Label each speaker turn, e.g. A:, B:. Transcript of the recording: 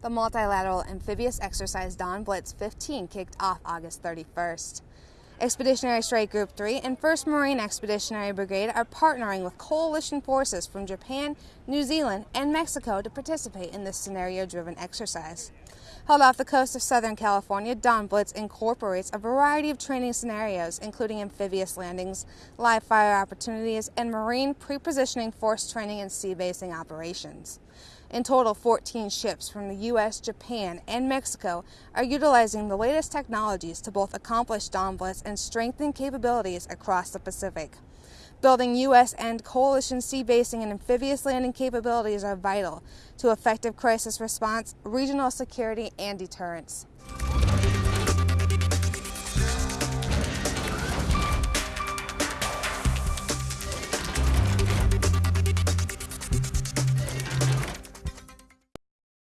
A: The multilateral amphibious exercise Dawn Blitz 15 kicked off August 31st. Expeditionary Strike Group 3 and 1st Marine Expeditionary Brigade are partnering with coalition forces from Japan, New Zealand, and Mexico to participate in this scenario driven exercise. Held off the coast of Southern California, Dawn Blitz incorporates a variety of training scenarios, including amphibious landings, live fire opportunities, and marine pre-positioning force training and sea basing operations. In total, 14 ships from the U.S., Japan, and Mexico are utilizing the latest technologies to both accomplish Dawn and strengthen capabilities across the Pacific. Building U.S. and coalition sea basing and amphibious landing capabilities are vital to effective crisis response, regional security, and deterrence.